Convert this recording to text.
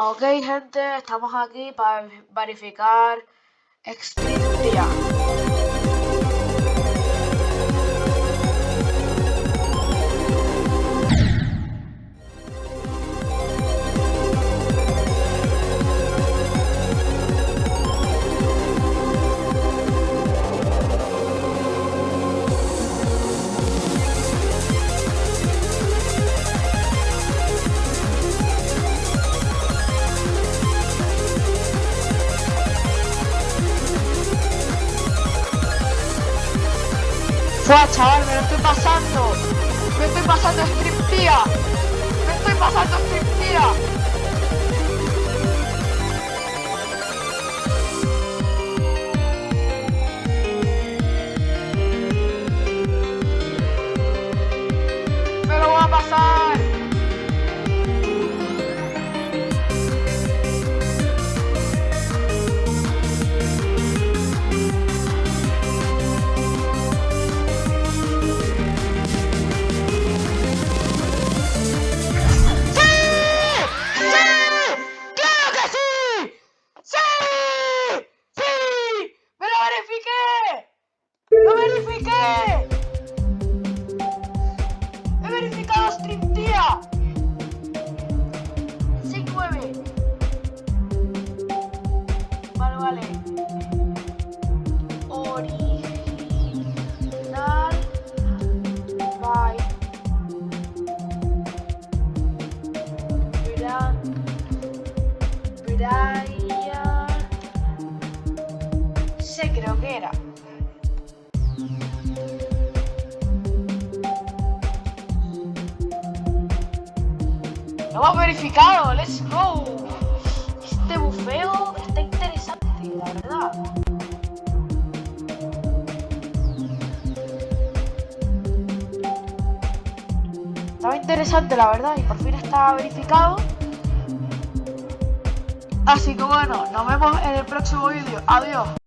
Ok, gente, estamos aquí para verificar Extremia. Fua, chaval, me lo estoy pasando. Me estoy pasando Striptía. Me estoy pasando Striptía. Me lo voy a pasar. Verificado Stream Tía! 6-9 Vale, vale. Original By Brian. Sé creo que era lo hemos verificado let's go este bufeo está interesante la verdad estaba interesante la verdad y por fin está verificado Así que bueno, nos vemos en el próximo vídeo. Adiós.